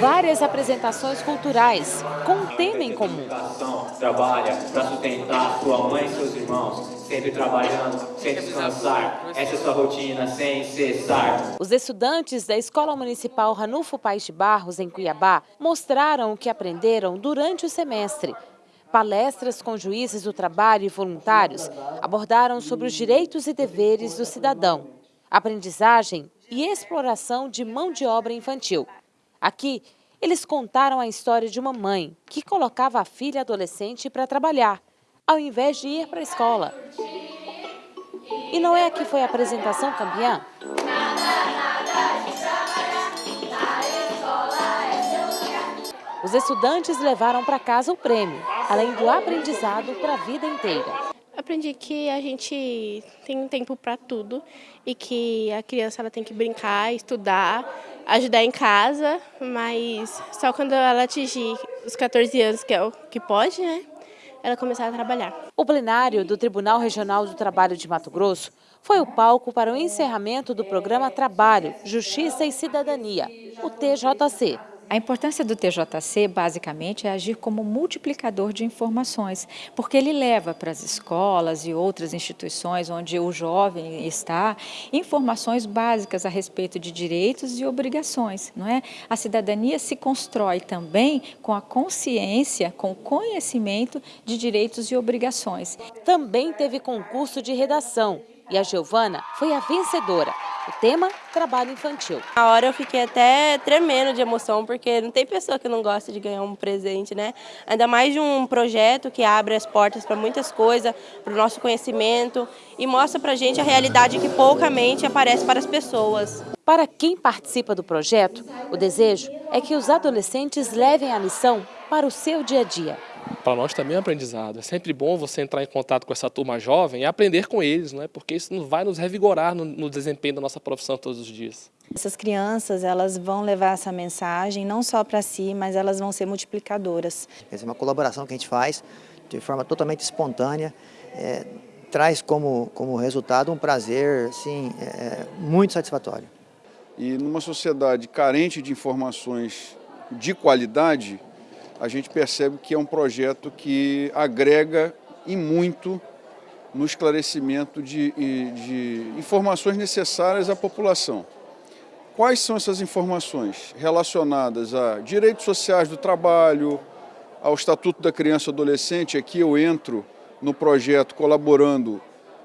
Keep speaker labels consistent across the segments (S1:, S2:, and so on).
S1: várias apresentações culturais, com um tema em comum.
S2: Trabalha para sustentar sua mãe e seus irmãos, sempre trabalhando, sem descansar. Essa é sua rotina sem cessar.
S1: Os estudantes da Escola Municipal Ranulfo Paes de Barros, em Cuiabá, mostraram o que aprenderam durante o semestre. Palestras com juízes do trabalho e voluntários abordaram sobre os direitos e deveres do cidadão, aprendizagem e exploração de mão de obra infantil. Aqui, eles contaram a história de uma mãe que colocava a filha adolescente para trabalhar, ao invés de ir para a escola. E não é aqui foi a apresentação campeã? Os estudantes levaram para casa o prêmio, além do aprendizado para a vida inteira.
S3: Aprendi que a gente tem tempo para tudo e que a criança ela tem que brincar, estudar, ajudar em casa, mas só quando ela atingir os 14 anos, que é o que pode, né? Ela começar a trabalhar.
S1: O plenário do Tribunal Regional do Trabalho de Mato Grosso foi o palco para o encerramento do programa Trabalho, Justiça e Cidadania, o TJC.
S4: A importância do TJC, basicamente, é agir como multiplicador de informações, porque ele leva para as escolas e outras instituições onde o jovem está informações básicas a respeito de direitos e obrigações. Não é? A cidadania se constrói também com a consciência, com o conhecimento de direitos e obrigações.
S1: Também teve concurso de redação e a Giovana foi a vencedora. O tema, trabalho infantil.
S3: Na hora eu fiquei até tremendo de emoção, porque não tem pessoa que não gosta de ganhar um presente, né? Ainda mais de um projeto que abre as portas para muitas coisas, para o nosso conhecimento e mostra para a gente a realidade que poucamente aparece para as pessoas.
S1: Para quem participa do projeto, o desejo é que os adolescentes levem a lição para o seu dia a dia
S5: para nós também é um aprendizado. É sempre bom você entrar em contato com essa turma jovem e aprender com eles, não é? porque isso vai nos revigorar no, no desempenho da nossa profissão todos os dias.
S6: Essas crianças elas vão levar essa mensagem não só para si, mas elas vão ser multiplicadoras.
S7: Essa é uma colaboração que a gente faz de forma totalmente espontânea, é, traz como, como resultado um prazer assim, é, muito satisfatório.
S8: E numa sociedade carente de informações de qualidade, a gente percebe que é um projeto que agrega e muito no esclarecimento de, de informações necessárias à população. Quais são essas informações relacionadas a direitos sociais do trabalho, ao Estatuto da Criança e Adolescente? Aqui eu entro no projeto colaborando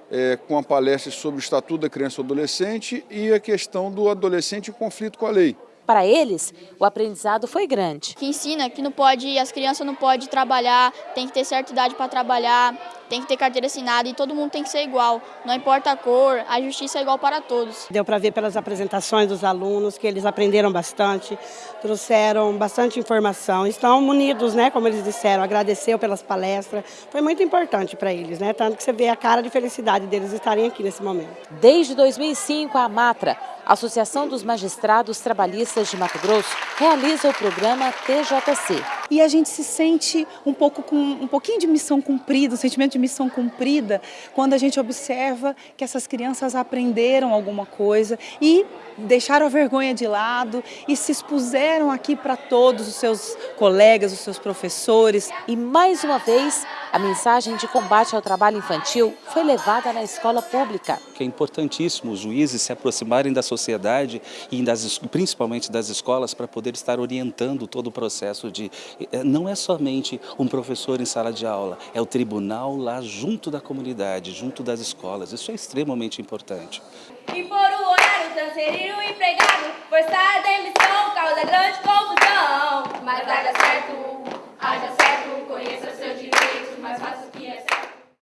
S8: é, com a palestra sobre o Estatuto da Criança e Adolescente e a questão do adolescente em conflito com a lei.
S1: Para eles, o aprendizado foi grande.
S9: Que ensina que não pode, as crianças não podem trabalhar, tem que ter certa idade para trabalhar, tem que ter carteira assinada e todo mundo tem que ser igual. Não importa a cor, a justiça é igual para todos.
S10: Deu para ver pelas apresentações dos alunos que eles aprenderam bastante, trouxeram bastante informação, estão munidos, né, como eles disseram, agradeceu pelas palestras. Foi muito importante para eles, né, tanto que você vê a cara de felicidade deles estarem aqui nesse momento.
S1: Desde 2005, a Matra Associação dos Magistrados Trabalhistas de Mato Grosso realiza o programa TJC.
S11: E a gente se sente um pouco com um pouquinho de missão cumprida, um sentimento de missão cumprida, quando a gente observa que essas crianças aprenderam alguma coisa e deixaram a vergonha de lado e se expuseram aqui para todos os seus colegas, os seus professores.
S1: E mais uma vez, a mensagem de combate ao trabalho infantil foi levada na escola pública.
S12: É importantíssimo os juízes se aproximarem da sociedade e das, principalmente das escolas para poder estar orientando todo o processo de... Eh, não é somente um professor em sala de aula, é o tribunal lá junto da comunidade, junto das escolas. Isso é extremamente importante.
S13: E por o horário transferir o empregado, demissão